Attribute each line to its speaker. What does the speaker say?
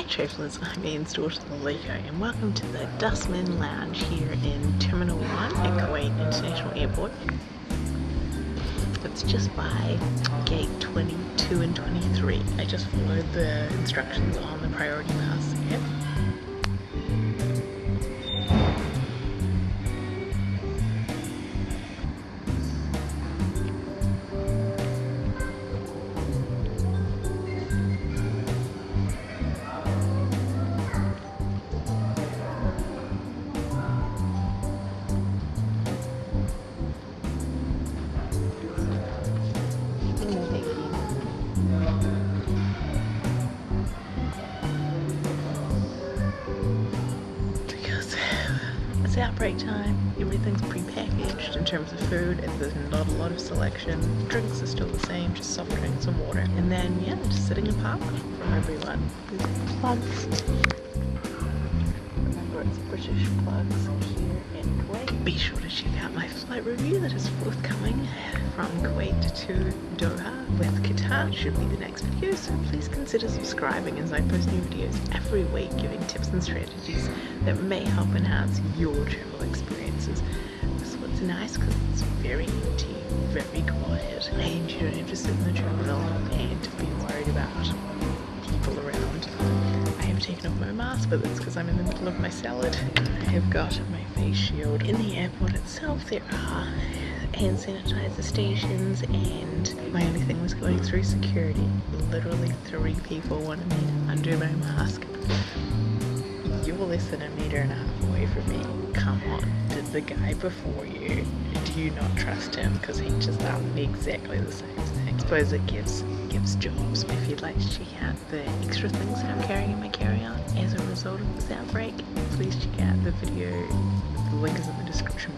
Speaker 1: Hi travellers, I'm Ian's daughter Liko and welcome to the Dasman Lounge here in Terminal 1 at Kuwait International Airport. It's just by gate 22 and 23. I just followed the instructions on the priority pass app. It's outbreak time, everything's pre-packaged in terms of food, and there's not a lot of selection. Drinks are still the same, just soft drinks and water. And then, yeah, just sitting apart from everyone. Plugs. British plugs here in Kuwait. Be sure to check out my flight review that is forthcoming from Kuwait to Doha with Qatar. Should be the next video, so please consider subscribing as I post new videos every week giving tips and strategies that may help enhance your travel experiences. This one's nice because it's very empty, taken off my mask, but that's because I'm in the middle of my salad. I have got my face shield. In the airport itself, there are hand sanitizer stations, and my only thing was going through security. Literally three people wanted me to undo my mask. You're less than a meter and a half away from me. Come on, did the guy before you, do you not trust him? Because he just asked me exactly the same thing. I suppose it gives gives jobs. If you'd like to check out the extra things that I'm carrying in my carry-on as a result of this outbreak, please check out the video. The link is in the description